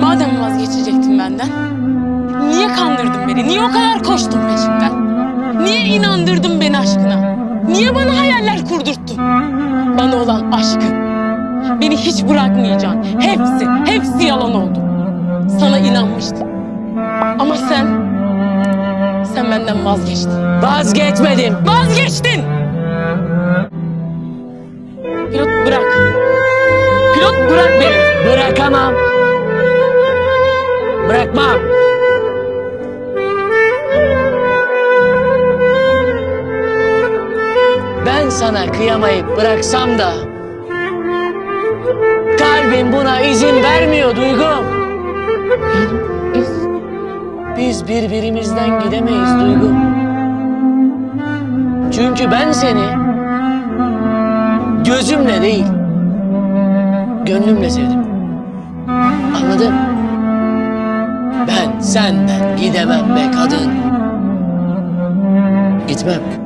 Madem vazgeçecektin benden, niye kandırdın beni? Niye o kadar koştun peşimden? Niye inandırdın beni aşkına? Niye bana hayaller kurdurttun? Bana olan aşkın. Beni hiç bırakmayacaksın. Hepsi, hepsi yalan oldu. Sana inanmıştım. Ama sen, sen benden vazgeçtin. Vazgeçmedim. Vazgeçtin! Bırak beni. Bırakamam. Bırakmam. Ben sana kıyamayıp bıraksam da kalbim buna izin vermiyor Duygum. Biz birbirimizden gidemeyiz Duygu. Çünkü ben seni gözümle değil, gönlümle sevdim. Anladın? Ben senden gidemem be kadın. Gitmem.